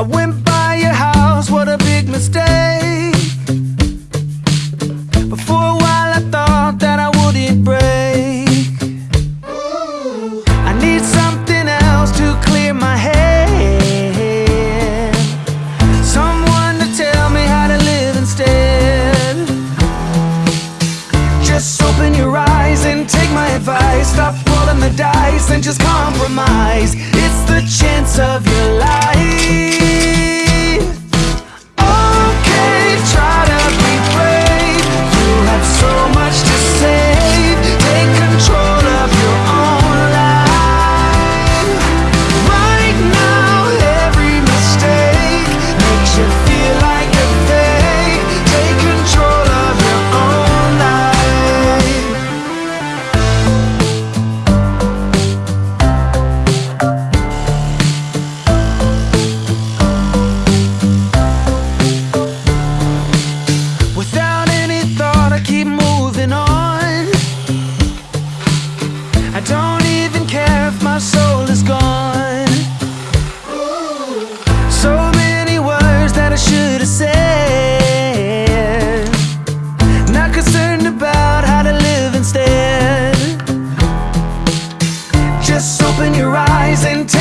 I went by your house, what a big mistake. But for a while I thought that I wouldn't break. I need something else to clear my head. Someone to tell me how to live instead. Just open your eyes and take my advice. Stop rolling the dice and just compromise. It's the chance of your life.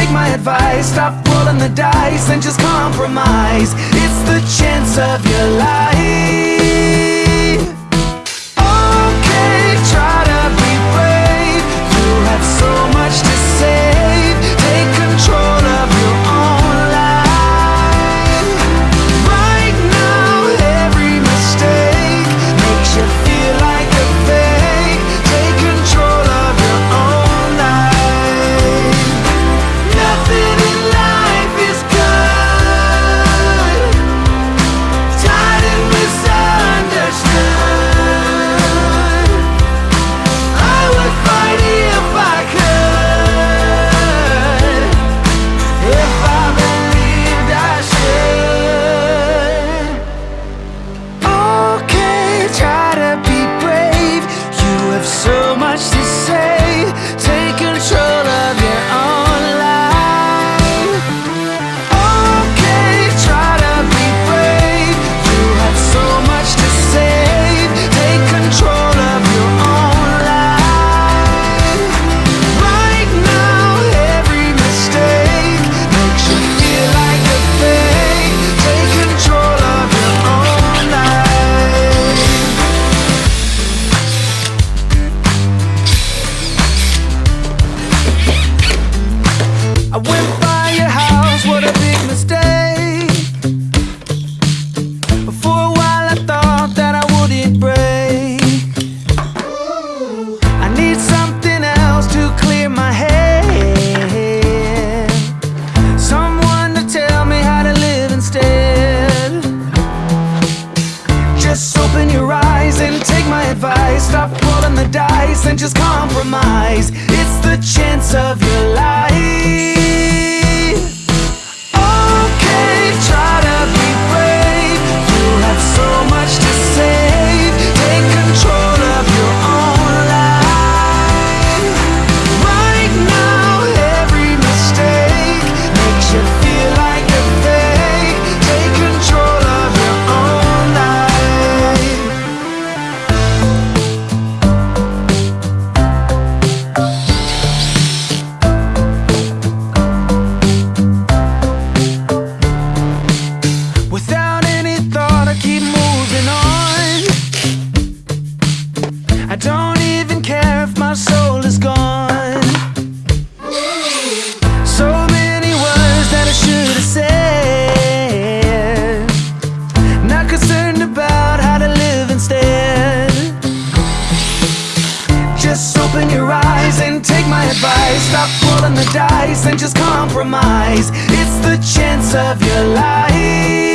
take my advice. Stop rolling the dice and just compromise. It's the chance of your life. compromise. It's the chance of Just open your eyes and take my advice. Stop rolling the dice and just compromise. It's the chance of your life.